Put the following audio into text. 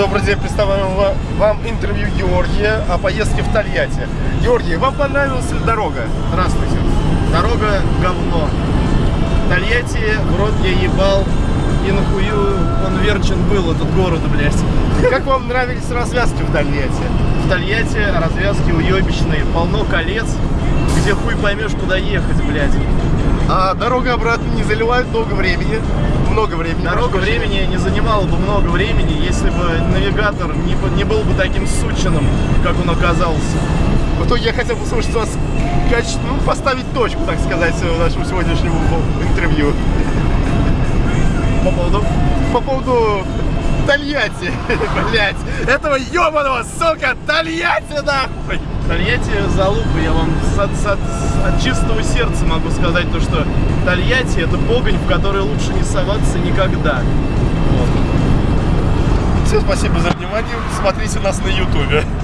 Добрый день, представляем ва- вам интервью Георгия о поездке в Тольятти. Георгий, вам понравилась дорога? Здравствуйте. Дорога говно. Тольятти в рот я ебал. И нахую он верчен был, этот город, блядь. Как вам нравились развязки в Тольятти? В Тольятти развязки уебищные, полно колец, где хуй поймешь, куда ехать, блядь. А дорога обратно не заливает много времени. Много времени. Дорога времени не занимала бы много времени, если бы навигатор не, бы- не был бы таким сученным, как он оказался. В итоге я хотел послушать вас, каче- ну, поставить точку, так сказать, нашему сегодняшнему интервью. По поводу По поводу Тольятти, блять, этого ебаного, сука, Тольятти, нахуй! Тольятти залупа, я вам от, от- от чистого сердца могу сказать то, что Тольятти это погонь, в которой лучше не соваться никогда. Вот. Всем спасибо за внимание, смотрите нас на ютубе.